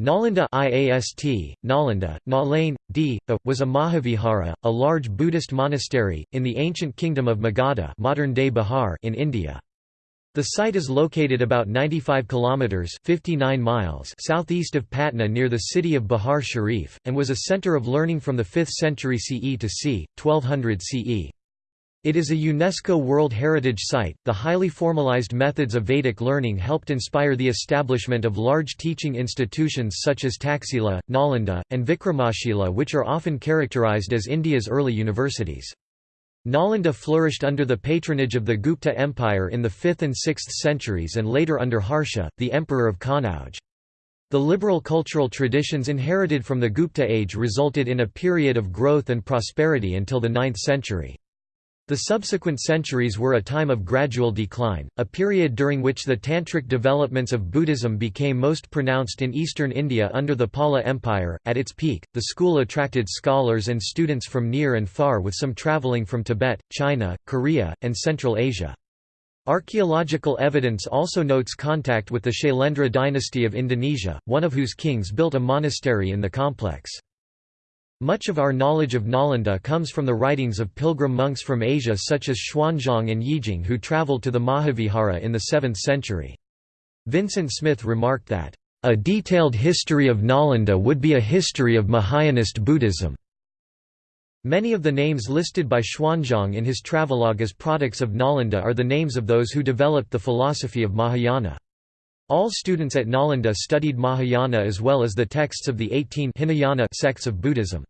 Nalanda IAST, Nalanda, Nalain, D, was a Mahavihara, a large Buddhist monastery, in the ancient kingdom of Magadha modern-day Bihar in India. The site is located about 95 kilometers 59 miles southeast of Patna near the city of Bihar Sharif and was a center of learning from the 5th century CE to c. 1200 CE. It is a UNESCO World Heritage Site. The highly formalized methods of Vedic learning helped inspire the establishment of large teaching institutions such as Taxila, Nalanda, and Vikramashila, which are often characterized as India's early universities. Nalanda flourished under the patronage of the Gupta Empire in the 5th and 6th centuries and later under Harsha, the emperor of Kannauj. The liberal cultural traditions inherited from the Gupta age resulted in a period of growth and prosperity until the 9th century. The subsequent centuries were a time of gradual decline, a period during which the tantric developments of Buddhism became most pronounced in eastern India under the Pala Empire. At its peak, the school attracted scholars and students from near and far with some traveling from Tibet, China, Korea, and Central Asia. Archaeological evidence also notes contact with the Shailendra dynasty of Indonesia, one of whose kings built a monastery in the complex. Much of our knowledge of Nalanda comes from the writings of pilgrim monks from Asia such as Xuanzang and Yijing who traveled to the Mahavihara in the 7th century. Vincent Smith remarked that, "...a detailed history of Nalanda would be a history of Mahayanist Buddhism." Many of the names listed by Xuanzang in his travelogue as products of Nalanda are the names of those who developed the philosophy of Mahayana. All students at Nalanda studied Mahayana as well as the texts of the 18 Hinayana sects of Buddhism.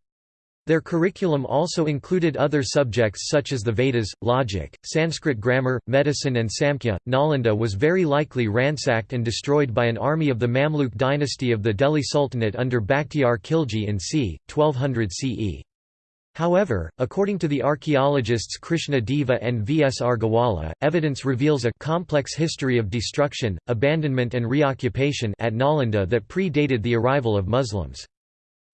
Their curriculum also included other subjects such as the Vedas, logic, Sanskrit grammar, medicine and Samkhya. Nalanda was very likely ransacked and destroyed by an army of the Mamluk dynasty of the Delhi Sultanate under Bakhtiar Khilji in c. 1200 CE. However, according to the archaeologists Krishna Deva and V. S. Agrawala, evidence reveals a complex history of destruction, abandonment and reoccupation at Nalanda that predated the arrival of Muslims.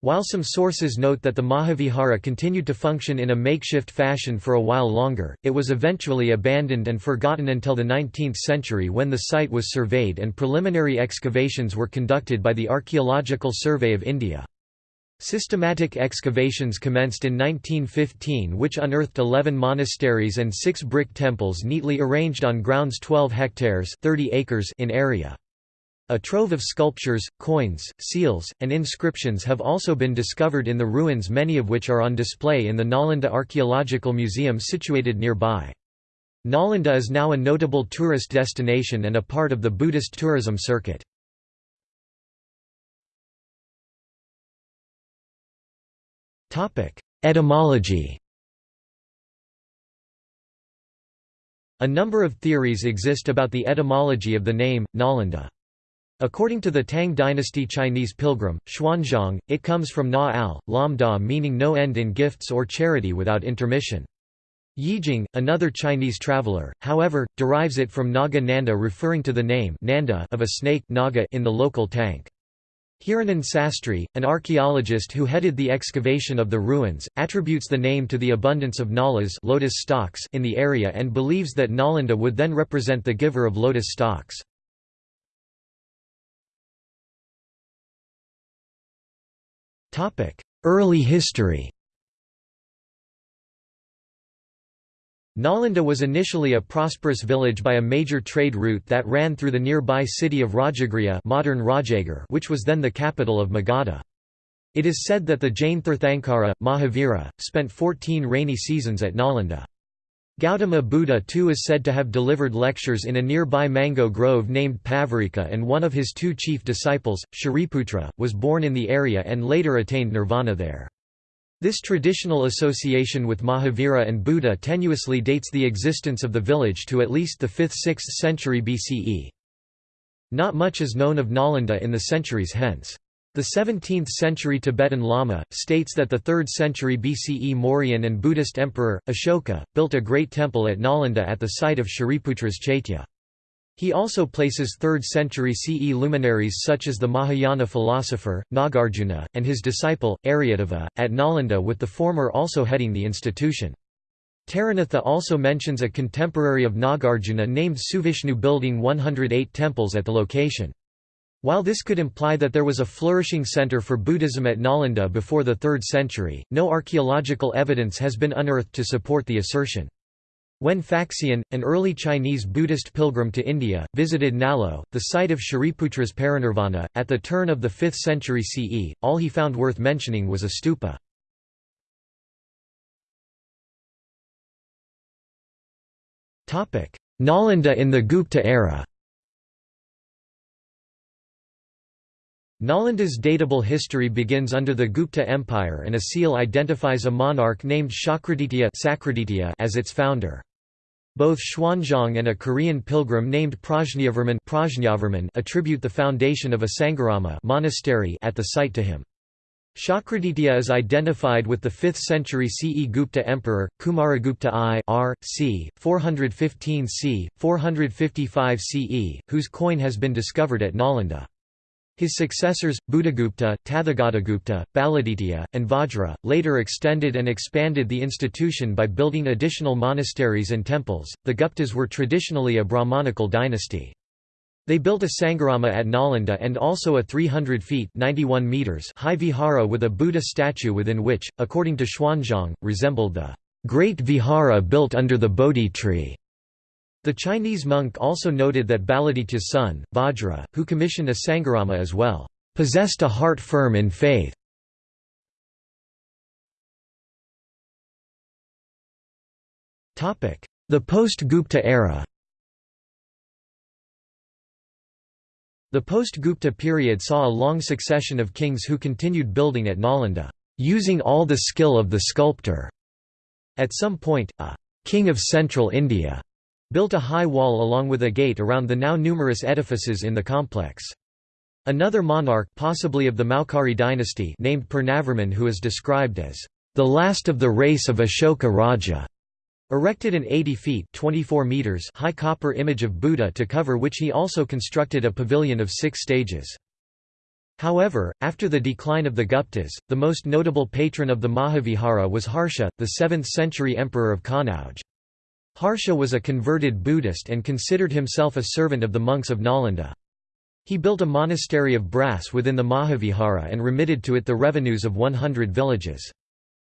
While some sources note that the Mahavihara continued to function in a makeshift fashion for a while longer, it was eventually abandoned and forgotten until the 19th century when the site was surveyed and preliminary excavations were conducted by the Archaeological Survey of India. Systematic excavations commenced in 1915 which unearthed 11 monasteries and six brick temples neatly arranged on grounds 12 hectares 30 acres in area. A trove of sculptures, coins, seals, and inscriptions have also been discovered in the ruins many of which are on display in the Nalanda Archaeological Museum situated nearby. Nalanda is now a notable tourist destination and a part of the Buddhist tourism circuit. Etymology A number of theories exist about the etymology of the name, Nalanda. According to the Tang dynasty Chinese pilgrim, Xuanzang, it comes from na al, lam da meaning no end in gifts or charity without intermission. Yijing, another Chinese traveler, however, derives it from Naga Nanda referring to the name Nanda of a snake naga in the local tank. Hiranan Sastri, an archaeologist who headed the excavation of the ruins, attributes the name to the abundance of nalas lotus stalks in the area and believes that Nalanda would then represent the giver of lotus stalks. Early history Nalanda was initially a prosperous village by a major trade route that ran through the nearby city of Rajagriha modern Rajagir which was then the capital of Magadha. It is said that the Jain Tirthankara, Mahavira, spent 14 rainy seasons at Nalanda. Gautama Buddha too is said to have delivered lectures in a nearby mango grove named Pavarika and one of his two chief disciples, Shariputra, was born in the area and later attained nirvana there. This traditional association with Mahavira and Buddha tenuously dates the existence of the village to at least the 5th–6th century BCE. Not much is known of Nalanda in the centuries hence. The 17th-century Tibetan Lama, states that the 3rd century BCE Mauryan and Buddhist emperor, Ashoka, built a great temple at Nalanda at the site of Shariputra's Chaitya. He also places 3rd century CE luminaries such as the Mahayana philosopher, Nagarjuna, and his disciple, Aryadeva, at Nalanda with the former also heading the institution. Taranatha also mentions a contemporary of Nagarjuna named Suvishnu building 108 temples at the location. While this could imply that there was a flourishing center for Buddhism at Nalanda before the 3rd century, no archaeological evidence has been unearthed to support the assertion. When Faxian, an early Chinese Buddhist pilgrim to India, visited Nalo, the site of Shariputra's parinirvana, at the turn of the 5th century CE, all he found worth mentioning was a stupa. Nalanda in the Gupta era Nalanda's datable history begins under the Gupta Empire and a seal identifies a monarch named Shakraditya as its founder. Both Xuanzang and a Korean pilgrim named Prajnavarman attribute the foundation of a Sangharama monastery at the site to him. Shakraditya is identified with the 5th century CE Gupta emperor, Kumaragupta I r. c. 415 c. 455 CE, whose coin has been discovered at Nalanda. His successors, Buddhagupta, Tathagatagupta, Baladitya, and Vajra, later extended and expanded the institution by building additional monasteries and temples. The Guptas were traditionally a Brahmanical dynasty. They built a Sangharama at Nalanda and also a 300 feet 91 meters high vihara with a Buddha statue within which, according to Xuanzang, resembled the great vihara built under the Bodhi tree. The Chinese monk also noted that Baladitya's son, Vajra, who commissioned a Sangharama as well, possessed a heart firm in faith. The post-Gupta era The post-Gupta period saw a long succession of kings who continued building at Nalanda, using all the skill of the sculptor. At some point, a king of central India built a high wall along with a gate around the now numerous edifices in the complex. Another monarch possibly of the Maukari dynasty named Purnavarman who is described as the last of the race of Ashoka Raja, erected an 80 feet 24 meters high copper image of Buddha to cover which he also constructed a pavilion of six stages. However, after the decline of the Guptas, the most notable patron of the Mahavihara was Harsha, the 7th-century emperor of Kanauj. Harsha was a converted Buddhist and considered himself a servant of the monks of Nalanda. He built a monastery of brass within the Mahavihara and remitted to it the revenues of 100 villages.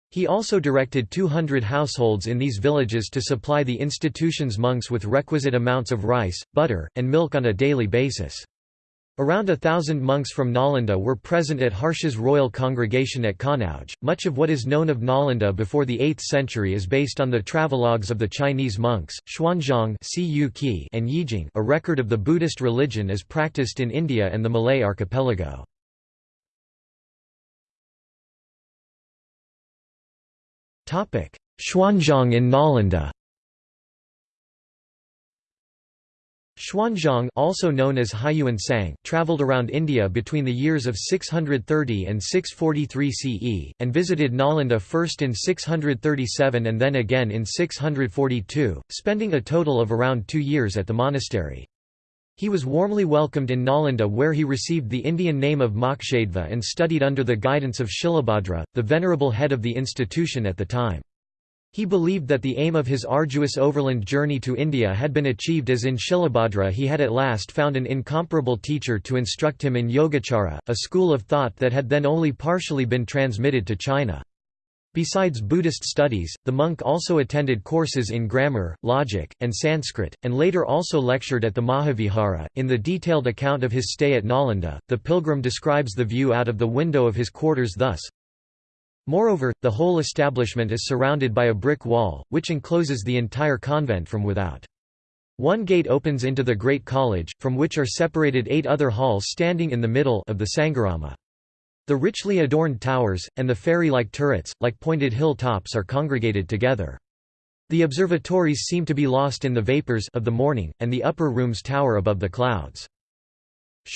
He also directed 200 households in these villages to supply the institution's monks with requisite amounts of rice, butter, and milk on a daily basis. Around a thousand monks from Nalanda were present at Harsha's royal congregation at Kanauj. Much of what is known of Nalanda before the 8th century is based on the travelogues of the Chinese monks, Xuanzang and Yijing a record of the Buddhist religion as practiced in India and the Malay archipelago. Xuanzang in Nalanda Xuanzang also known as Hiuen Tsang, travelled around India between the years of 630 and 643 CE, and visited Nalanda first in 637 and then again in 642, spending a total of around two years at the monastery. He was warmly welcomed in Nalanda where he received the Indian name of Mokshadeva and studied under the guidance of Shilabhadra, the venerable head of the institution at the time. He believed that the aim of his arduous overland journey to India had been achieved as in Shilabhadra he had at last found an incomparable teacher to instruct him in Yogacara, a school of thought that had then only partially been transmitted to China. Besides Buddhist studies, the monk also attended courses in grammar, logic, and Sanskrit, and later also lectured at the Mahavihara. In the detailed account of his stay at Nalanda, the pilgrim describes the view out of the window of his quarters thus Moreover, the whole establishment is surrounded by a brick wall, which encloses the entire convent from without. One gate opens into the Great College, from which are separated eight other halls standing in the middle of the Sangharama. The richly adorned towers, and the fairy-like turrets, like pointed hill tops are congregated together. The observatories seem to be lost in the vapors of the morning, and the upper rooms tower above the clouds.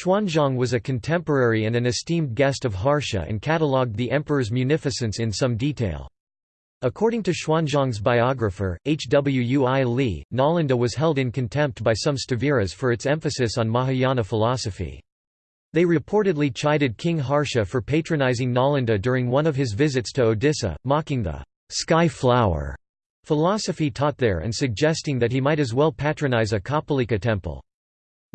Xuanzang was a contemporary and an esteemed guest of Harsha and catalogued the emperor's munificence in some detail. According to Xuanzang's biographer, H. W. Ui Li, Nalanda was held in contempt by some Sthaviras for its emphasis on Mahayana philosophy. They reportedly chided King Harsha for patronizing Nalanda during one of his visits to Odisha, mocking the sky flower philosophy taught there and suggesting that he might as well patronize a Kapalika temple.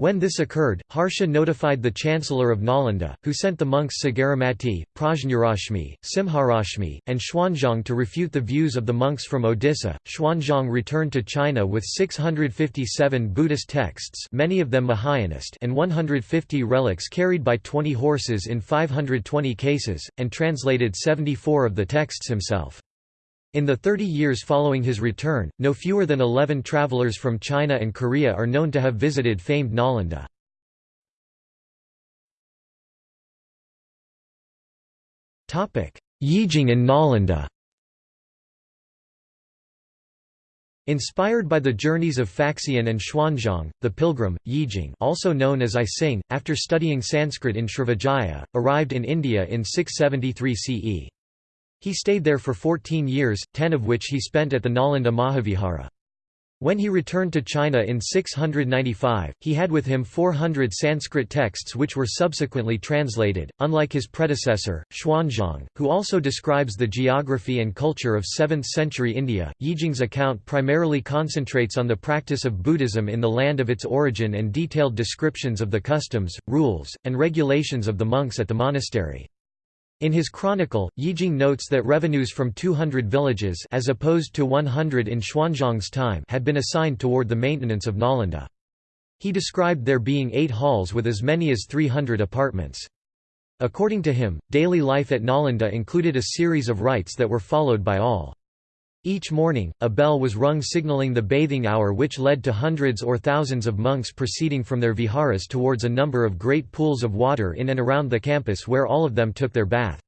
When this occurred, Harsha notified the chancellor of Nalanda, who sent the monks Sagaramati, Prajnarashmi, Simharashmi, and Xuanzang to refute the views of the monks from Odisha. Xuanzang returned to China with 657 Buddhist texts many of them Mahayanist and 150 relics carried by 20 horses in 520 cases, and translated 74 of the texts himself. In the 30 years following his return, no fewer than 11 travelers from China and Korea are known to have visited famed Nalanda. Yijing and Nalanda Inspired by the journeys of Faxian and Xuanzang, the pilgrim, Yijing also known as I Sing, after studying Sanskrit in Srivijaya, arrived in India in 673 CE. He stayed there for 14 years, ten of which he spent at the Nalanda Mahavihara. When he returned to China in 695, he had with him 400 Sanskrit texts which were subsequently translated. Unlike his predecessor, Xuanzang, who also describes the geography and culture of 7th century India, Yijing's account primarily concentrates on the practice of Buddhism in the land of its origin and detailed descriptions of the customs, rules, and regulations of the monks at the monastery. In his chronicle, Yijing notes that revenues from 200 villages as opposed to 100 in Xuanzang's time had been assigned toward the maintenance of Nalanda. He described there being eight halls with as many as 300 apartments. According to him, daily life at Nalanda included a series of rites that were followed by all. Each morning, a bell was rung signaling the bathing hour which led to hundreds or thousands of monks proceeding from their viharas towards a number of great pools of water in and around the campus where all of them took their bath.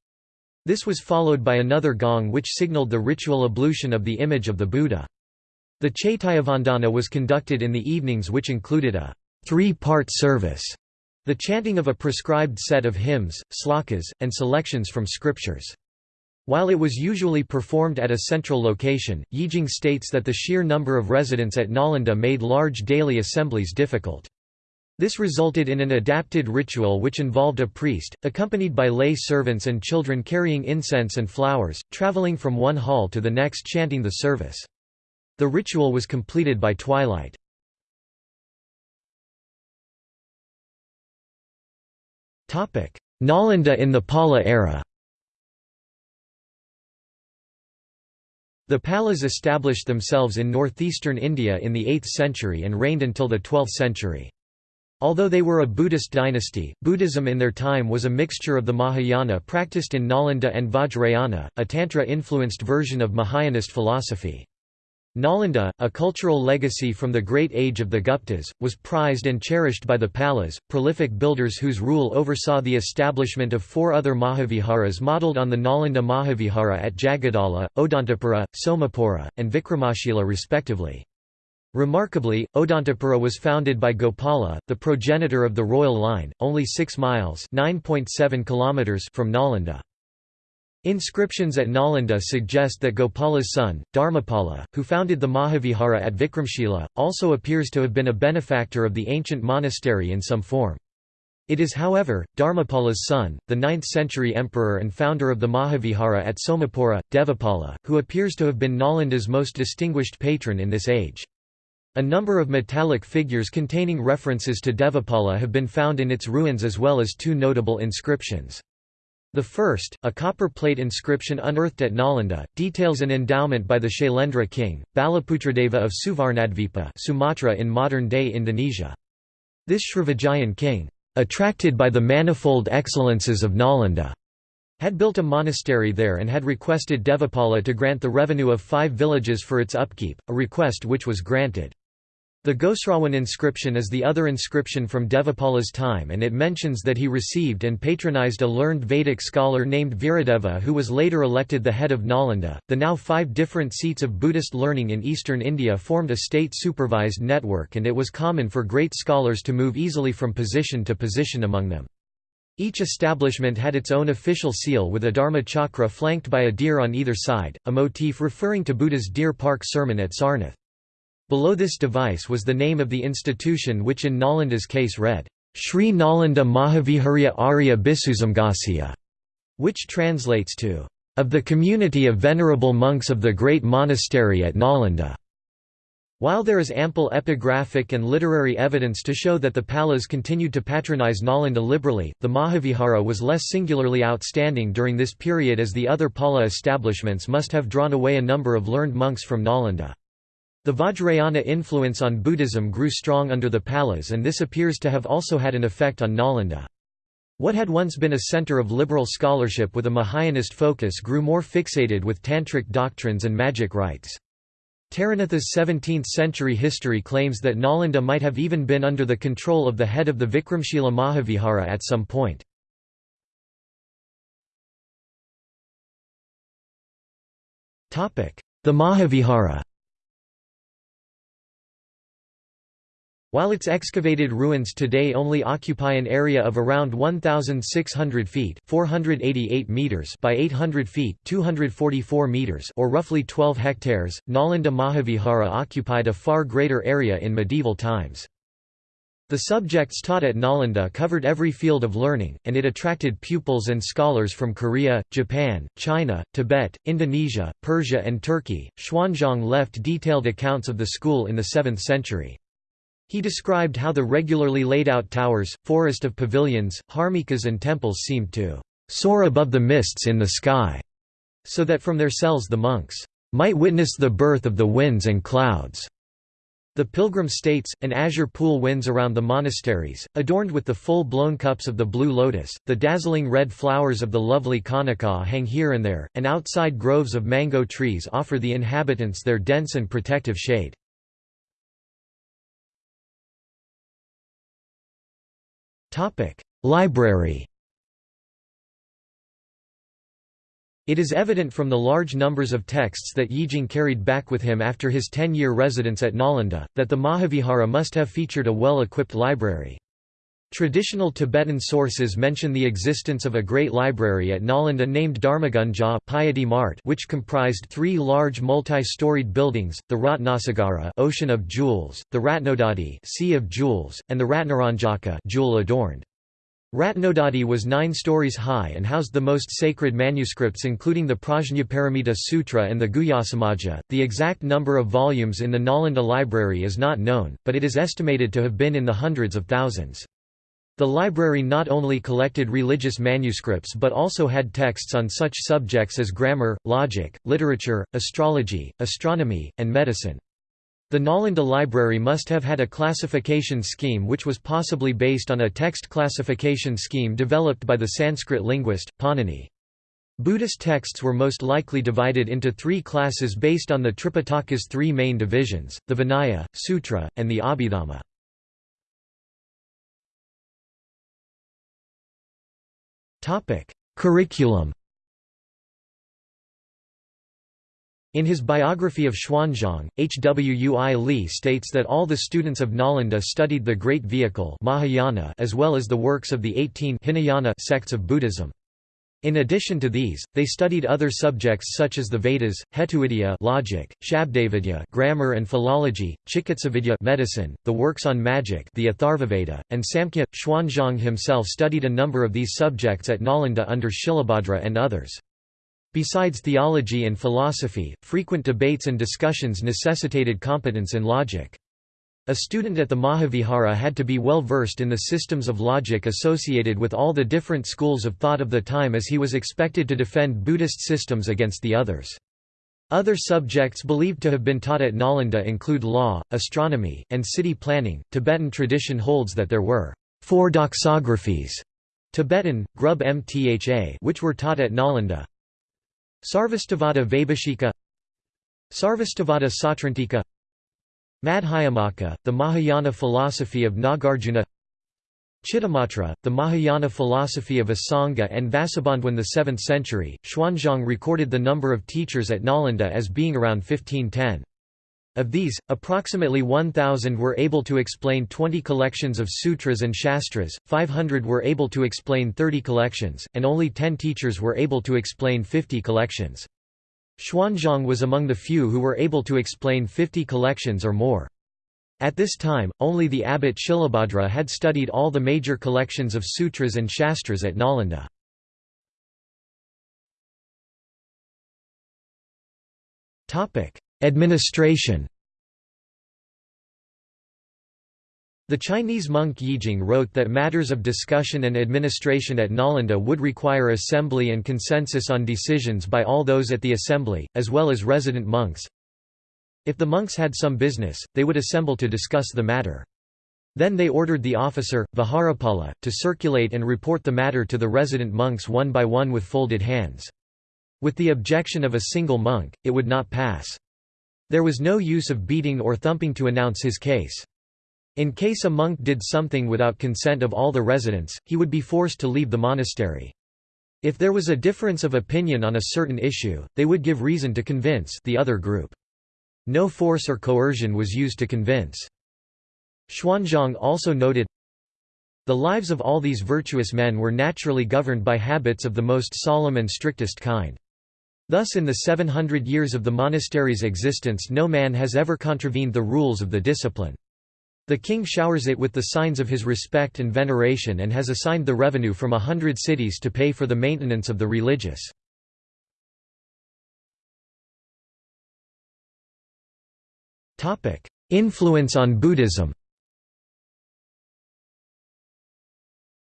This was followed by another gong which signaled the ritual ablution of the image of the Buddha. The Chaityavandana was conducted in the evenings which included a three-part service, the chanting of a prescribed set of hymns, slokas, and selections from scriptures. While it was usually performed at a central location, Yijing states that the sheer number of residents at Nalanda made large daily assemblies difficult. This resulted in an adapted ritual which involved a priest, accompanied by lay servants and children carrying incense and flowers, traveling from one hall to the next chanting the service. The ritual was completed by twilight. Nalanda in the Pala era The Palas established themselves in northeastern India in the 8th century and reigned until the 12th century. Although they were a Buddhist dynasty, Buddhism in their time was a mixture of the Mahayana practiced in Nalanda and Vajrayana, a Tantra-influenced version of Mahayanist philosophy. Nalanda, a cultural legacy from the great age of the Guptas, was prized and cherished by the Palas, prolific builders whose rule oversaw the establishment of four other Mahaviharas modelled on the Nalanda Mahavihara at Jagadala, Odantapura, Somapura, and Vikramashila respectively. Remarkably, Odantapura was founded by Gopala, the progenitor of the royal line, only 6 miles kilometers from Nalanda. Inscriptions at Nalanda suggest that Gopala's son, Dharmapala, who founded the Mahavihara at Vikramshila, also appears to have been a benefactor of the ancient monastery in some form. It is however, Dharmapala's son, the 9th-century emperor and founder of the Mahavihara at Somapura, Devapala, who appears to have been Nalanda's most distinguished patron in this age. A number of metallic figures containing references to Devapala have been found in its ruins as well as two notable inscriptions. The first, a copper plate inscription unearthed at Nalanda, details an endowment by the Shailendra king, Balaputradeva of Suvarnadvipa Sumatra in modern-day Indonesia. This Srivijayan king, attracted by the manifold excellences of Nalanda, had built a monastery there and had requested Devapala to grant the revenue of five villages for its upkeep, a request which was granted. The Ghosrawan inscription is the other inscription from Devapala's time and it mentions that he received and patronized a learned Vedic scholar named Viradeva who was later elected the head of Nalanda. The now five different seats of Buddhist learning in eastern India formed a state-supervised network and it was common for great scholars to move easily from position to position among them. Each establishment had its own official seal with a dharma chakra flanked by a deer on either side, a motif referring to Buddha's Deer Park sermon at Sarnath. Below this device was the name of the institution which in Nalanda's case read, Sri Nalanda Mahaviharya Arya Bisusamgasya, which translates to, of the community of venerable monks of the great monastery at Nalanda. While there is ample epigraphic and literary evidence to show that the Palas continued to patronize Nalanda liberally, the Mahavihara was less singularly outstanding during this period as the other Pala establishments must have drawn away a number of learned monks from Nalanda. The Vajrayana influence on Buddhism grew strong under the Palas and this appears to have also had an effect on Nalanda. What had once been a center of liberal scholarship with a Mahayanist focus grew more fixated with tantric doctrines and magic rites. Taranatha's 17th-century history claims that Nalanda might have even been under the control of the head of the Vikramshila Mahavihara at some point. The Mahavihara While its excavated ruins today only occupy an area of around 1,600 feet 488 meters by 800 feet 244 meters or roughly 12 hectares, Nalanda Mahavihara occupied a far greater area in medieval times. The subjects taught at Nalanda covered every field of learning, and it attracted pupils and scholars from Korea, Japan, China, Tibet, Indonesia, Persia and Turkey. Xuanzang left detailed accounts of the school in the 7th century. He described how the regularly laid out towers, forest of pavilions, harmikas and temples seemed to soar above the mists in the sky, so that from their cells the monks might witness the birth of the winds and clouds. The pilgrim states, an azure pool winds around the monasteries, adorned with the full-blown cups of the blue lotus, the dazzling red flowers of the lovely kanaka hang here and there, and outside groves of mango trees offer the inhabitants their dense and protective shade. Library It is evident from the large numbers of texts that Yijing carried back with him after his ten-year residence at Nalanda, that the Mahavihara must have featured a well-equipped library. Traditional Tibetan sources mention the existence of a great library at Nalanda named Dharmagunja Piety Mart which comprised three large multi-storied buildings, the Ratnasagara Ocean of Jewels, the Ratnodadhi Sea of Jewels, and the Ratnaranjaka jewel-adorned. Ratnodadhi was nine stories high and housed the most sacred manuscripts including the Prajnaparamita Sutra and the Guhyasamaja. The exact number of volumes in the Nalanda library is not known, but it is estimated to have been in the hundreds of thousands. The library not only collected religious manuscripts but also had texts on such subjects as grammar, logic, literature, astrology, astronomy, and medicine. The Nalanda library must have had a classification scheme which was possibly based on a text classification scheme developed by the Sanskrit linguist, Panini. Buddhist texts were most likely divided into three classes based on the Tripitaka's three main divisions, the Vinaya, Sutra, and the Abhidhamma. Topic: Curriculum. In his biography of Xuanzang, H. W. U. I. Li states that all the students of Nalanda studied the Great Vehicle Mahayana as well as the works of the 18 Hinayana sects of Buddhism. In addition to these, they studied other subjects such as the Vedas, Hetuvidya logic, Shabdavidya grammar and philology, Chikitsavidya medicine, the works on magic the Atharvaveda, and Samkhya. Xuanzang himself studied a number of these subjects at Nalanda under Shilabhadra and others. Besides theology and philosophy, frequent debates and discussions necessitated competence in logic. A student at the Mahavihara had to be well versed in the systems of logic associated with all the different schools of thought of the time as he was expected to defend Buddhist systems against the others. Other subjects believed to have been taught at Nalanda include law, astronomy, and city planning. Tibetan tradition holds that there were four doxographies Tibetan, Grub Mtha which were taught at Nalanda Sarvastivada Vaibhashika Sarvastivada Sautrantika Madhyamaka, the Mahayana philosophy of Nagarjuna Chittamatra, the Mahayana philosophy of Asanga and Vasubandhu in the 7th century. Xuanzang recorded the number of teachers at Nalanda as being around 1510. Of these, approximately 1,000 were able to explain 20 collections of sutras and shastras, 500 were able to explain 30 collections, and only 10 teachers were able to explain 50 collections. Xuanzang was among the few who were able to explain 50 collections or more. At this time, only the abbot Shilabhadra had studied all the major collections of sutras and shastras at Nalanda. Administration The Chinese monk Yijing wrote that matters of discussion and administration at Nalanda would require assembly and consensus on decisions by all those at the assembly, as well as resident monks. If the monks had some business, they would assemble to discuss the matter. Then they ordered the officer, Viharapala, to circulate and report the matter to the resident monks one by one with folded hands. With the objection of a single monk, it would not pass. There was no use of beating or thumping to announce his case. In case a monk did something without consent of all the residents, he would be forced to leave the monastery. If there was a difference of opinion on a certain issue, they would give reason to convince the other group. No force or coercion was used to convince. Xuanzang also noted, The lives of all these virtuous men were naturally governed by habits of the most solemn and strictest kind. Thus in the 700 years of the monastery's existence no man has ever contravened the rules of the discipline. The king showers it with the signs of his respect and veneration and has assigned the revenue from a hundred cities to pay for the maintenance of the religious. Influence on Buddhism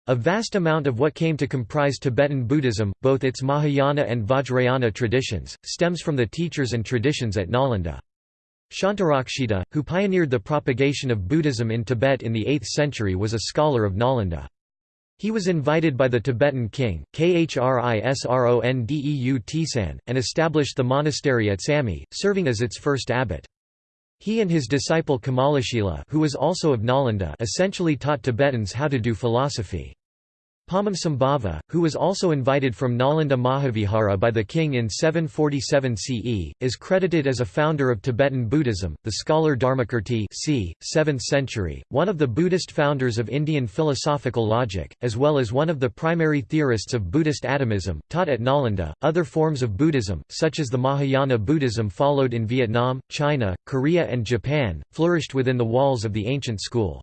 A vast amount of what came to comprise Tibetan Buddhism, both its Mahayana and Vajrayana traditions, stems from the teachers and traditions at Nalanda. Shantarakshita, who pioneered the propagation of Buddhism in Tibet in the 8th century was a scholar of Nalanda. He was invited by the Tibetan king, Khrisrondeu Tisan, and established the monastery at Samye, serving as its first abbot. He and his disciple Kamalashila who was also of Nalanda essentially taught Tibetans how to do philosophy. Padmasambhava, who was also invited from Nalanda Mahavihara by the king in 747 CE, is credited as a founder of Tibetan Buddhism. The scholar Dharmakirti c. 7th century, one of the Buddhist founders of Indian philosophical logic, as well as one of the primary theorists of Buddhist atomism, taught at Nalanda. Other forms of Buddhism, such as the Mahayana Buddhism followed in Vietnam, China, Korea and Japan, flourished within the walls of the ancient school.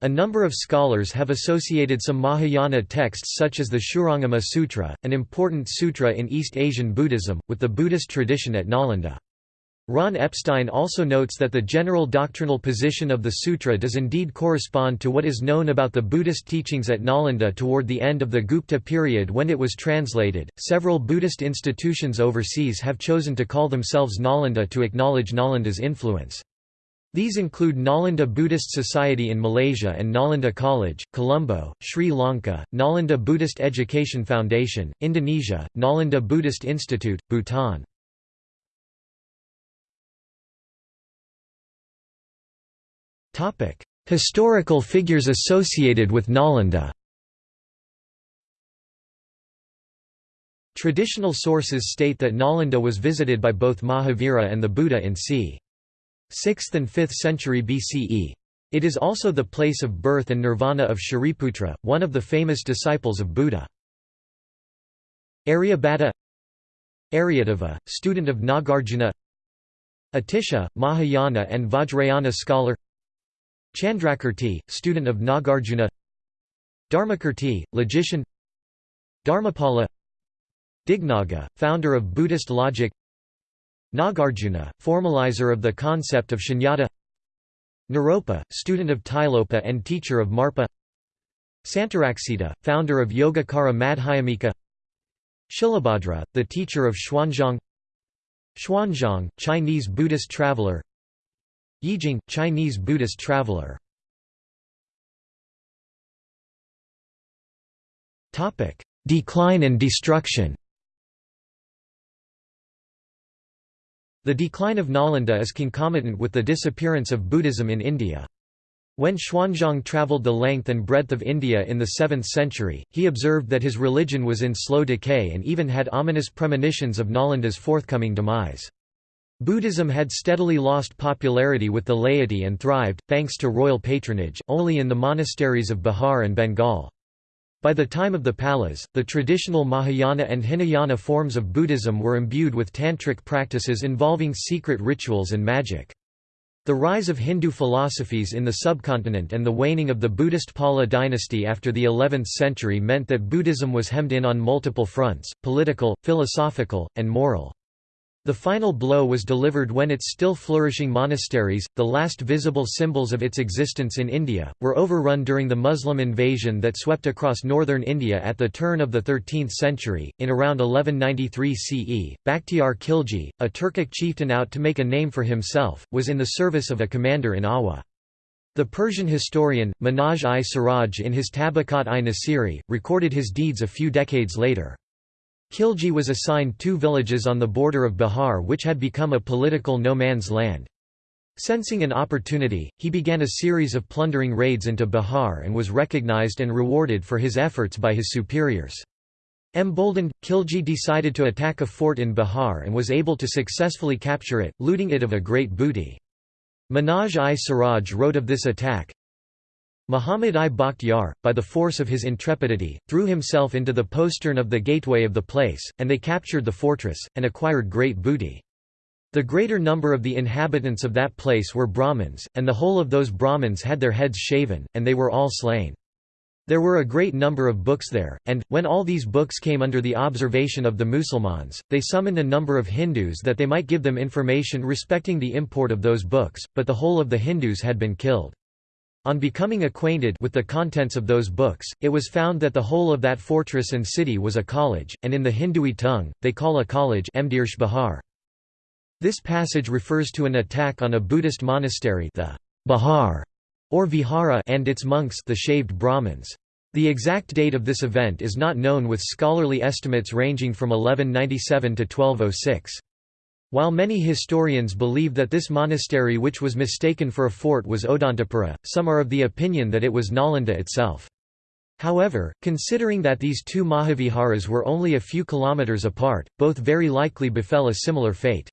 A number of scholars have associated some Mahayana texts such as the Shurangama Sutra, an important sutra in East Asian Buddhism, with the Buddhist tradition at Nalanda. Ron Epstein also notes that the general doctrinal position of the sutra does indeed correspond to what is known about the Buddhist teachings at Nalanda toward the end of the Gupta period when it was translated. Several Buddhist institutions overseas have chosen to call themselves Nalanda to acknowledge Nalanda's influence. These include Nalanda Buddhist Society in Malaysia and Nalanda College, Colombo, Sri Lanka, Nalanda Buddhist Education Foundation, Indonesia, Nalanda Buddhist Institute, Bhutan. Historical figures associated with Nalanda Traditional sources state that Nalanda was visited by both Mahavira and the Buddha in c. 6th and 5th century BCE. It is also the place of birth and nirvana of Shariputra, one of the famous disciples of Buddha. Aryabhata Aryadeva, student of Nagarjuna Atisha, Mahayana and Vajrayana scholar Chandrakirti, student of Nagarjuna Dharmakirti, logician Dharmapala Dignaga, founder of Buddhist logic Nagarjuna, formalizer of the concept of shunyata. Naropa, student of Tilopa and teacher of Marpa. Santaraksita, founder of Yogacara Madhyamika. Shilabhadra, the teacher of Xuanzang Xuanzang, Chinese Buddhist traveler. Yijing, Chinese Buddhist traveler. Decline and destruction The decline of Nalanda is concomitant with the disappearance of Buddhism in India. When Xuanzang travelled the length and breadth of India in the 7th century, he observed that his religion was in slow decay and even had ominous premonitions of Nalanda's forthcoming demise. Buddhism had steadily lost popularity with the laity and thrived, thanks to royal patronage, only in the monasteries of Bihar and Bengal. By the time of the Palas, the traditional Mahayana and Hinayana forms of Buddhism were imbued with tantric practices involving secret rituals and magic. The rise of Hindu philosophies in the subcontinent and the waning of the Buddhist Pala dynasty after the 11th century meant that Buddhism was hemmed in on multiple fronts, political, philosophical, and moral. The final blow was delivered when its still flourishing monasteries, the last visible symbols of its existence in India, were overrun during the Muslim invasion that swept across northern India at the turn of the 13th century. In around 1193 CE, Bakhtiar Khilji, a Turkic chieftain out to make a name for himself, was in the service of a commander in Awa. The Persian historian, Minhaj-i-Siraj in his Tabaqat-i-Nasiri, recorded his deeds a few decades later. Khilji was assigned two villages on the border of Bihar which had become a political no-man's land. Sensing an opportunity, he began a series of plundering raids into Bihar and was recognized and rewarded for his efforts by his superiors. Emboldened, Khilji decided to attack a fort in Bihar and was able to successfully capture it, looting it of a great booty. Minhaj-i-Siraj wrote of this attack, Muhammad I Bakhtiar, by the force of his intrepidity, threw himself into the postern of the gateway of the place, and they captured the fortress, and acquired great booty. The greater number of the inhabitants of that place were Brahmins, and the whole of those Brahmins had their heads shaven, and they were all slain. There were a great number of books there, and, when all these books came under the observation of the Musulmans, they summoned a number of Hindus that they might give them information respecting the import of those books, but the whole of the Hindus had been killed. On becoming acquainted with the contents of those books, it was found that the whole of that fortress and city was a college, and in the Hindui tongue, they call a college Bahar. This passage refers to an attack on a Buddhist monastery the Bahar, or Vihara and its monks the shaved Brahmins. The exact date of this event is not known with scholarly estimates ranging from 1197 to 1206. While many historians believe that this monastery which was mistaken for a fort was Odantapura, some are of the opinion that it was Nalanda itself. However, considering that these two Mahaviharas were only a few kilometers apart, both very likely befell a similar fate.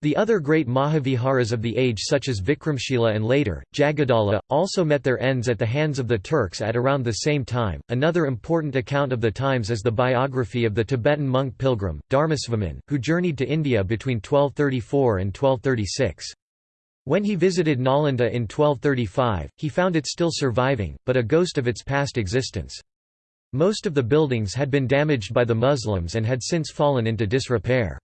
The other great Mahaviharas of the age such as Vikramshila and later, Jagadala, also met their ends at the hands of the Turks at around the same time. Another important account of the times is the biography of the Tibetan monk pilgrim, Dharmasvaman, who journeyed to India between 1234 and 1236. When he visited Nalanda in 1235, he found it still surviving, but a ghost of its past existence. Most of the buildings had been damaged by the Muslims and had since fallen into disrepair.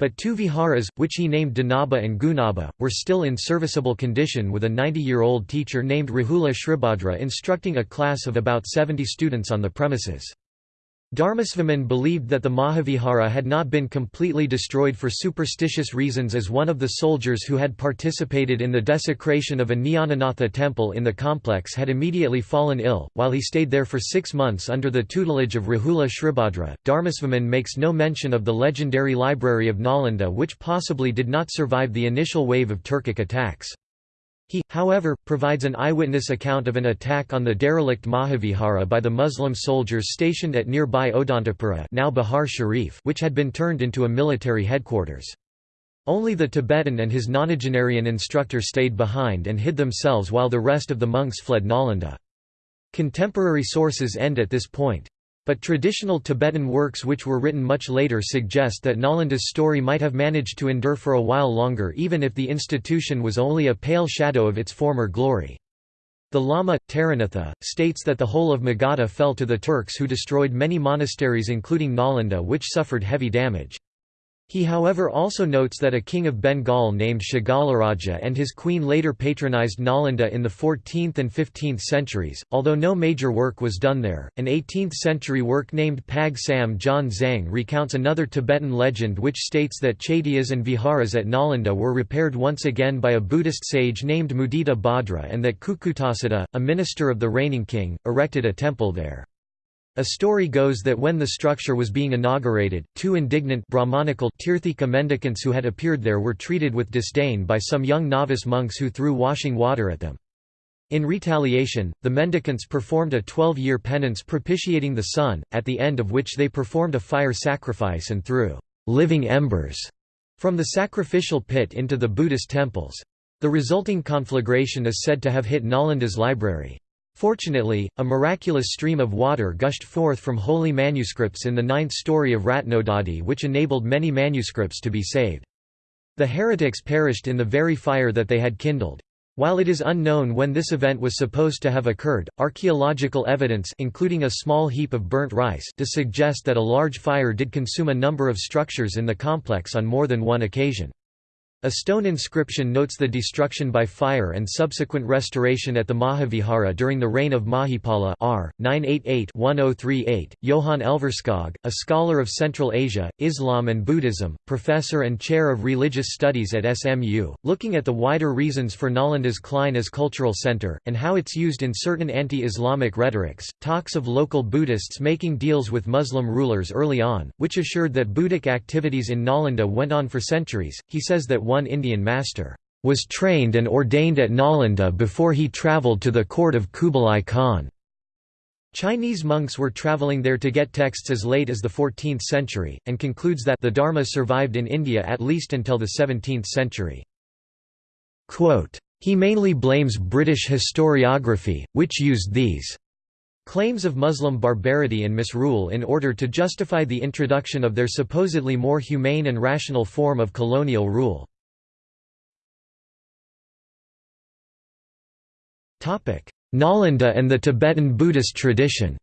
But two viharas, which he named Dhanaba and Gunaba, were still in serviceable condition with a 90-year-old teacher named Rahula Shribhadra instructing a class of about 70 students on the premises. Dharmasvaman believed that the Mahavihara had not been completely destroyed for superstitious reasons as one of the soldiers who had participated in the desecration of a Nyananatha temple in the complex had immediately fallen ill, while he stayed there for six months under the tutelage of Rahula Shribhadra. Dharmasvaman makes no mention of the legendary library of Nalanda which possibly did not survive the initial wave of Turkic attacks. He, however, provides an eyewitness account of an attack on the derelict Mahavihara by the Muslim soldiers stationed at nearby Odantapura now Bihar Sharif which had been turned into a military headquarters. Only the Tibetan and his nonagenarian instructor stayed behind and hid themselves while the rest of the monks fled Nalanda. Contemporary sources end at this point. But traditional Tibetan works which were written much later suggest that Nalanda's story might have managed to endure for a while longer even if the institution was only a pale shadow of its former glory. The Lama, Taranatha, states that the whole of Magadha fell to the Turks who destroyed many monasteries including Nalanda which suffered heavy damage. He however also notes that a king of Bengal named Shagalaraja and his queen later patronized Nalanda in the 14th and 15th centuries, although no major work was done there. An 18th-century work named Pag Sam Jon Zang recounts another Tibetan legend which states that chaityas and viharas at Nalanda were repaired once again by a Buddhist sage named Mudita Bhadra and that Kukutasiddha, a minister of the reigning king, erected a temple there. A story goes that when the structure was being inaugurated, two indignant Brahmanical Tirthika mendicants who had appeared there were treated with disdain by some young novice monks who threw washing water at them. In retaliation, the mendicants performed a 12-year penance propitiating the sun, at the end of which they performed a fire sacrifice and threw living embers from the sacrificial pit into the Buddhist temples. The resulting conflagration is said to have hit Nalanda's library. Fortunately, a miraculous stream of water gushed forth from holy manuscripts in the ninth story of Ratnodadhi which enabled many manuscripts to be saved. The heretics perished in the very fire that they had kindled. While it is unknown when this event was supposed to have occurred, archaeological evidence including a small heap of burnt rice to suggest that a large fire did consume a number of structures in the complex on more than one occasion. A stone inscription notes the destruction by fire and subsequent restoration at the Mahavihara during the reign of Mahipala r. 988-1038. Johann Elverskog, a scholar of Central Asia, Islam and Buddhism, professor and chair of religious studies at SMU, looking at the wider reasons for Nalanda's Klein as cultural center, and how it's used in certain anti-Islamic rhetorics, talks of local Buddhists making deals with Muslim rulers early on, which assured that Buddhic activities in Nalanda went on for centuries. He says that one Indian master, was trained and ordained at Nalanda before he travelled to the court of Kublai Khan. Chinese monks were travelling there to get texts as late as the 14th century, and concludes that the Dharma survived in India at least until the 17th century. Quote, he mainly blames British historiography, which used these claims of Muslim barbarity and misrule in order to justify the introduction of their supposedly more humane and rational form of colonial rule. Nalanda and the Tibetan Buddhist tradition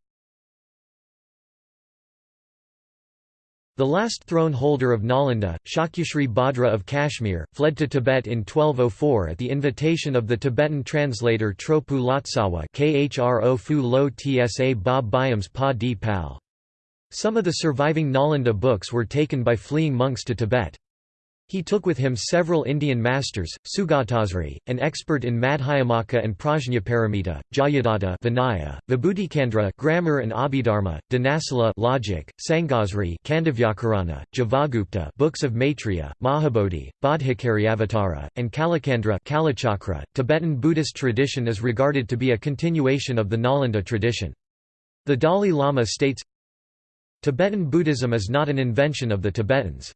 The last throne holder of Nalanda, Shakyashri Bhadra of Kashmir, fled to Tibet in 1204 at the invitation of the Tibetan translator Tropu Lotsawa Fu Lo Tsa Ba Byams Pa Di Pal. Some of the surviving Nalanda books were taken by fleeing monks to Tibet. He took with him several Indian masters, Sugatasri, an expert in Madhyamaka and Prajnaparamita, Jayadatta Vinaya, Vibhutikandra grammar and Abhidharma, Dhanasala logic, Sangasri Kandavyakarana, Javagupta books of Maitreya, Mahabodhi, Bodhicharyavatara, and Kalacandra Kalachakra. Tibetan Buddhist tradition is regarded to be a continuation of the Nalanda tradition. The Dalai Lama states, Tibetan Buddhism is not an invention of the Tibetans.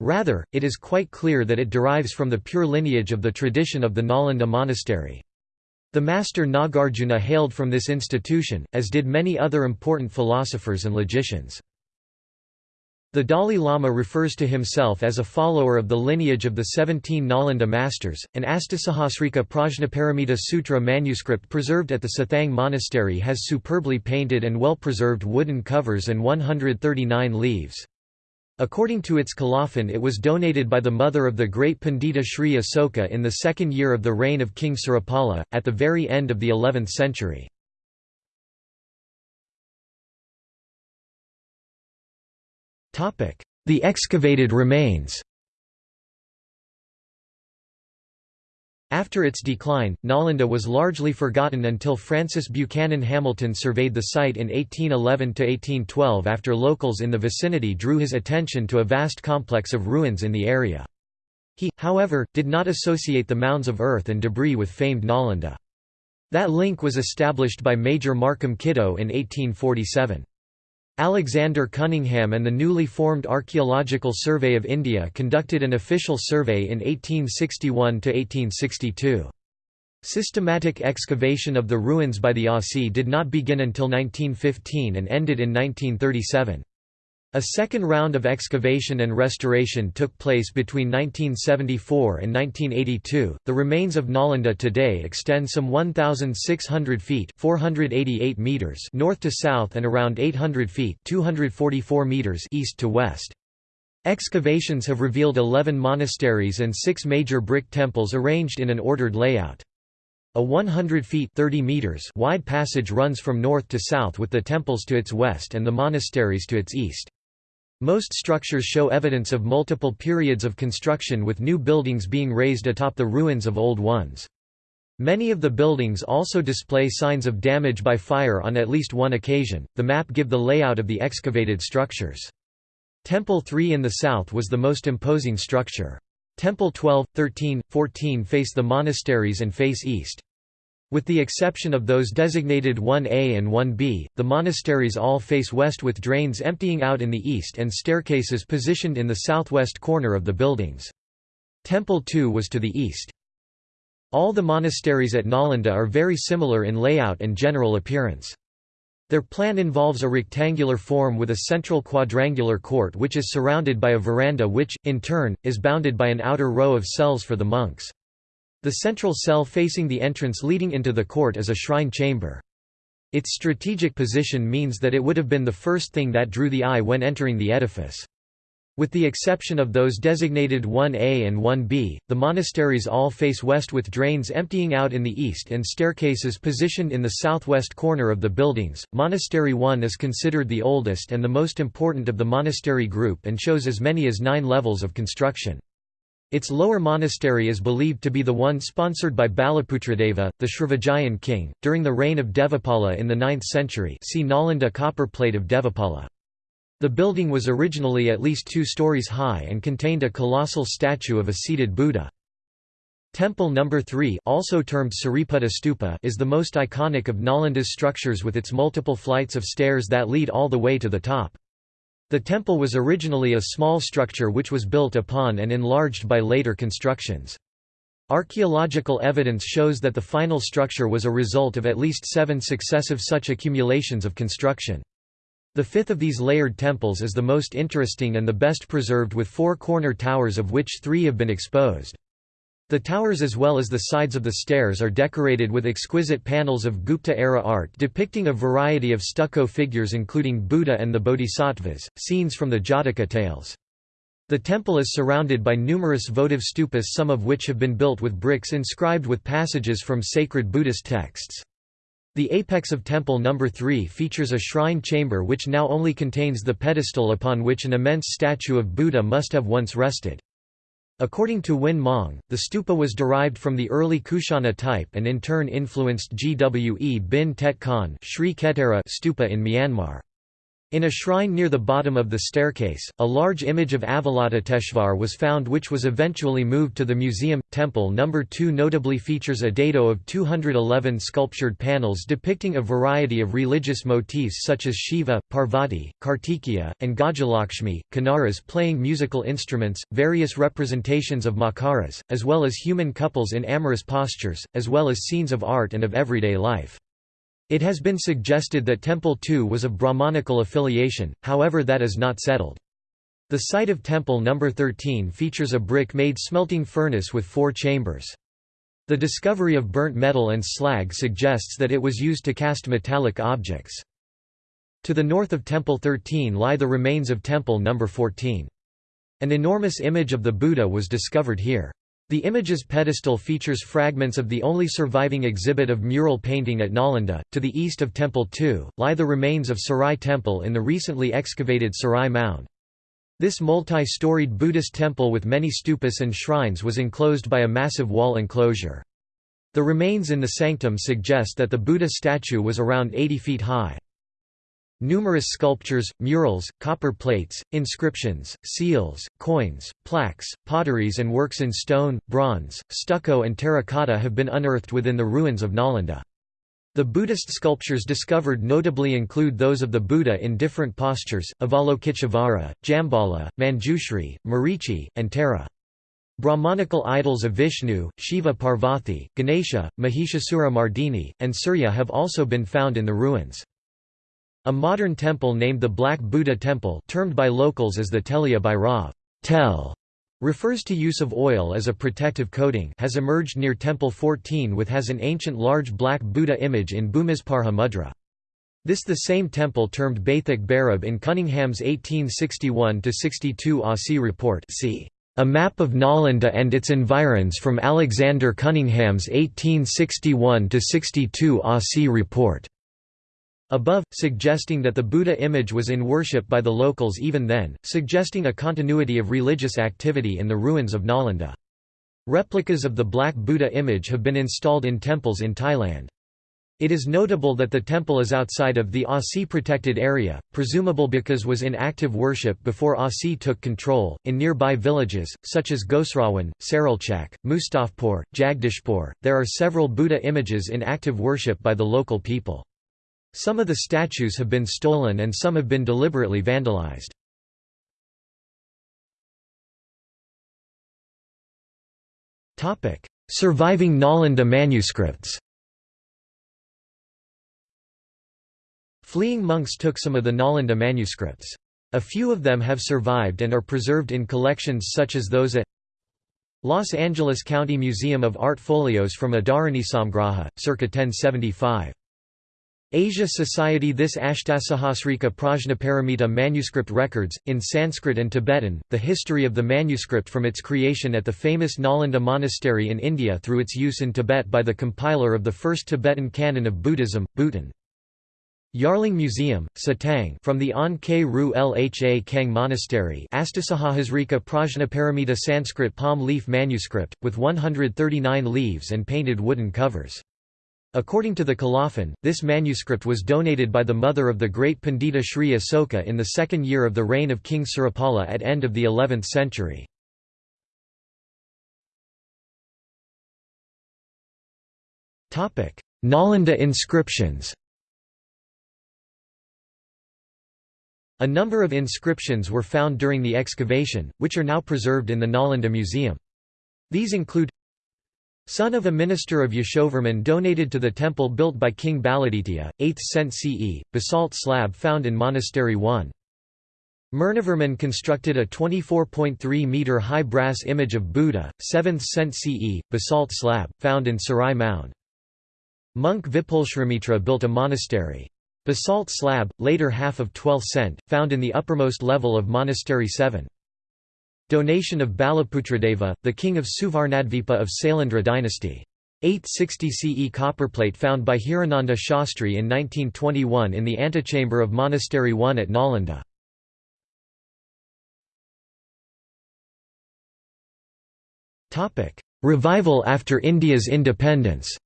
Rather, it is quite clear that it derives from the pure lineage of the tradition of the Nalanda monastery. The master Nagarjuna hailed from this institution, as did many other important philosophers and logicians. The Dalai Lama refers to himself as a follower of the lineage of the 17 Nalanda masters. An Astasahasrika Prajnaparamita Sutra manuscript preserved at the Sathang Monastery has superbly painted and well preserved wooden covers and 139 leaves. According to its colophon it was donated by the mother of the great Pandita Sri Asoka in the second year of the reign of King Surapala, at the very end of the 11th century. The excavated remains After its decline, Nalanda was largely forgotten until Francis Buchanan Hamilton surveyed the site in 1811–1812 after locals in the vicinity drew his attention to a vast complex of ruins in the area. He, however, did not associate the mounds of earth and debris with famed Nalanda. That link was established by Major Markham Kittoe in 1847. Alexander Cunningham and the newly formed Archaeological Survey of India conducted an official survey in 1861–1862. Systematic excavation of the ruins by the ASI did not begin until 1915 and ended in 1937. A second round of excavation and restoration took place between 1974 and 1982. The remains of Nalanda today extend some 1,600 feet (488 meters) north to south and around 800 feet (244 meters) east to west. Excavations have revealed 11 monasteries and six major brick temples arranged in an ordered layout. A 100 feet 30 meters wide passage runs from north to south with the temples to its west and the monasteries to its east. Most structures show evidence of multiple periods of construction with new buildings being raised atop the ruins of old ones. Many of the buildings also display signs of damage by fire on at least one occasion. The map give the layout of the excavated structures. Temple 3 in the south was the most imposing structure. Temple 12, 13, 14 face the monasteries and face east. With the exception of those designated 1A and 1B, the monasteries all face west with drains emptying out in the east and staircases positioned in the southwest corner of the buildings. Temple 2 was to the east. All the monasteries at Nalanda are very similar in layout and general appearance. Their plan involves a rectangular form with a central quadrangular court which is surrounded by a veranda which, in turn, is bounded by an outer row of cells for the monks. The central cell facing the entrance leading into the court is a shrine chamber. Its strategic position means that it would have been the first thing that drew the eye when entering the edifice. With the exception of those designated 1A and 1B, the monasteries all face west with drains emptying out in the east and staircases positioned in the southwest corner of the buildings. Monastery 1 is considered the oldest and the most important of the monastery group and shows as many as nine levels of construction. Its lower monastery is believed to be the one sponsored by Balaputradeva, the Srivijayan king, during the reign of Devapala in the 9th century see Nalanda copper plate of Devapala. The building was originally at least two stories high and contained a colossal statue of a seated Buddha. Temple No. 3 also termed Sariputta Stupa is the most iconic of Nalanda's structures with its multiple flights of stairs that lead all the way to the top. The temple was originally a small structure which was built upon and enlarged by later constructions. Archaeological evidence shows that the final structure was a result of at least seven successive such accumulations of construction. The fifth of these layered temples is the most interesting and the best preserved with four corner towers of which three have been exposed. The towers as well as the sides of the stairs are decorated with exquisite panels of Gupta-era art depicting a variety of stucco figures including Buddha and the Bodhisattvas, scenes from the Jataka tales. The temple is surrounded by numerous votive stupas some of which have been built with bricks inscribed with passages from sacred Buddhist texts. The apex of Temple No. 3 features a shrine chamber which now only contains the pedestal upon which an immense statue of Buddha must have once rested. According to Win Maung, the stupa was derived from the early Kushana type and in turn influenced Gwe bin Tet Khan stupa in Myanmar. In a shrine near the bottom of the staircase, a large image of Avalokiteshvar was found which was eventually moved to the museum. Temple No. 2 notably features a dado of 211 sculptured panels depicting a variety of religious motifs such as Shiva, Parvati, Kartikeya, and Gajalakshmi, Kinnaras playing musical instruments, various representations of Makaras, as well as human couples in amorous postures, as well as scenes of art and of everyday life. It has been suggested that Temple II was of Brahmanical affiliation, however that is not settled. The site of Temple No. 13 features a brick-made smelting furnace with four chambers. The discovery of burnt metal and slag suggests that it was used to cast metallic objects. To the north of Temple 13 lie the remains of Temple No. 14. An enormous image of the Buddha was discovered here. The image's pedestal features fragments of the only surviving exhibit of mural painting at Nalanda. To the east of Temple II, lie the remains of Sarai Temple in the recently excavated Sarai Mound. This multi-storied Buddhist temple with many stupas and shrines was enclosed by a massive wall enclosure. The remains in the sanctum suggest that the Buddha statue was around 80 feet high. Numerous sculptures, murals, copper plates, inscriptions, seals, coins, plaques, potteries and works in stone, bronze, stucco and terracotta have been unearthed within the ruins of Nalanda. The Buddhist sculptures discovered notably include those of the Buddha in different postures, Avalokiteshvara, Jambhala, Manjushri, Marichi, and Tara. Brahmanical idols of Vishnu, Shiva Parvati, Ganesha, Mahishasura Mardini, and Surya have also been found in the ruins. A modern temple named the Black Buddha Temple termed by locals as the Telia Bhairav tel, refers to use of oil as a protective coating has emerged near Temple 14 with has an ancient large black Buddha image in Bhumisparsha mudra. This the same temple termed Baithak Bhairab in Cunningham's 1861–62 ASI report see a map of Nalanda and its environs from Alexander Cunningham's 1861–62 ASI report. Above, suggesting that the Buddha image was in worship by the locals even then, suggesting a continuity of religious activity in the ruins of Nalanda. Replicas of the Black Buddha image have been installed in temples in Thailand. It is notable that the temple is outside of the ASI protected area, presumable because was in active worship before ASI took control. In nearby villages, such as Gosrawan, Saralchak, Mustafpur, Jagdishpur, there are several Buddha images in active worship by the local people. Some of the statues have been stolen and some have been deliberately vandalized. Surviving Nalanda manuscripts Fleeing monks took some of the Nalanda manuscripts. A few of them have survived and are preserved in collections such as those at Los Angeles County Museum of Art folios from Samgraha, circa 1075. Asia Society This Ashtasahasrika Prajnaparamita manuscript records, in Sanskrit and Tibetan, the history of the manuscript from its creation at the famous Nalanda Monastery in India through its use in Tibet by the compiler of the first Tibetan canon of Buddhism, Buton. Yarlung Museum, Satang from the An K Ru Lha Kang Monastery Astasahasrika Prajnaparamita Sanskrit palm leaf manuscript, with 139 leaves and painted wooden covers. According to the Colophon, this manuscript was donated by the mother of the great Pandita Sri Asoka in the second year of the reign of King Surapala at end of the 11th century. Nalanda inscriptions A number of inscriptions were found during the excavation, which are now preserved in the Nalanda Museum. These include Son of a minister of Yashovarman donated to the temple built by King Baladitya, 8th cent CE, basalt slab found in Monastery 1. Murnivarman constructed a 24.3-metre high brass image of Buddha, 7th cent CE, basalt slab, found in Sarai Mound. Monk Vipulshramitra built a monastery. Basalt slab, later half of 12th cent, found in the uppermost level of Monastery 7. Donation of Balaputradeva, the king of Suvarnadvipa of Sailendra dynasty. 860 CE copperplate found by Hirananda Shastri in 1921 in the antechamber of Monastery 1 at Nalanda. Revival after India's independence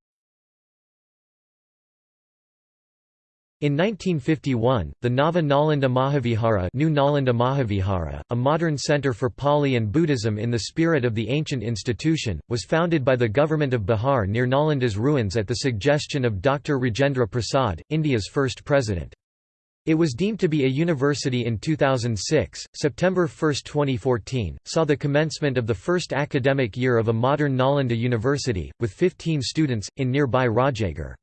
In 1951, the Nava Nalanda Mahavihara, New Nalanda Mahavihara, a modern center for Pali and Buddhism in the spirit of the ancient institution, was founded by the government of Bihar near Nalanda's ruins at the suggestion of Dr. Rajendra Prasad, India's first president. It was deemed to be a university in 2006. September 1, 2014, saw the commencement of the first academic year of a modern Nalanda university, with 15 students, in nearby Rajgir.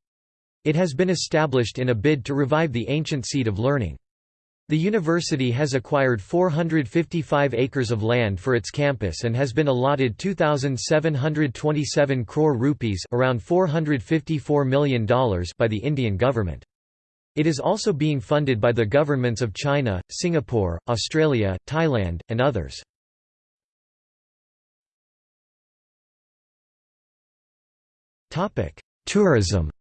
It has been established in a bid to revive the ancient seat of learning. The university has acquired 455 acres of land for its campus and has been allotted 2727 crore rupees, around $454 million by the Indian government. It is also being funded by the governments of China, Singapore, Australia, Thailand, and others. Tourism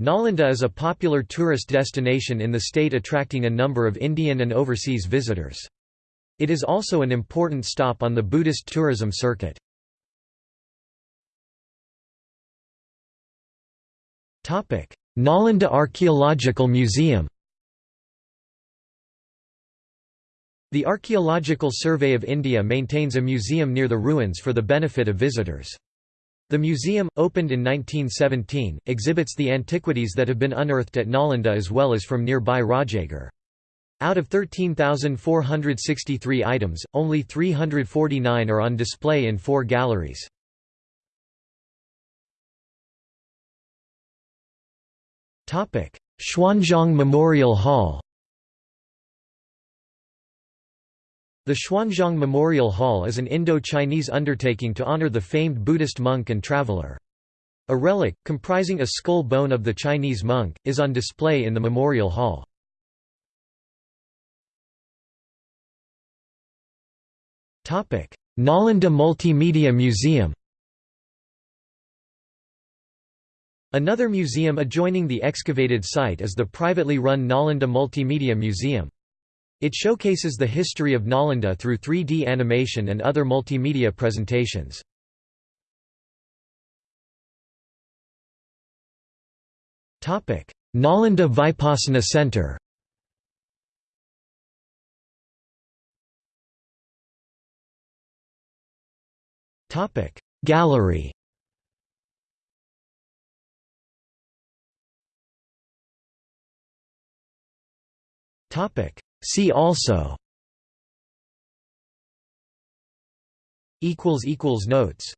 Nalanda is a popular tourist destination in the state attracting a number of Indian and overseas visitors. It is also an important stop on the Buddhist tourism circuit. Nalanda Archaeological Museum The Archaeological Survey of India maintains a museum near the ruins for the benefit of visitors. The museum, opened in 1917, exhibits the antiquities that have been unearthed at Nalanda as well as from nearby Rajgir. Out of 13,463 items, only 349 are on display in four galleries. Xuanzang Memorial Hall The Xuanzang Memorial Hall is an Indo-Chinese undertaking to honor the famed Buddhist monk and traveler. A relic, comprising a skull bone of the Chinese monk, is on display in the Memorial Hall. Nalanda Multimedia Museum Another museum adjoining the excavated site is the privately run Nalanda Multimedia Museum. It showcases the history of Nalanda through 3D animation and other multimedia presentations. Nalanda Vipassana Center Gallery Topic See also Notes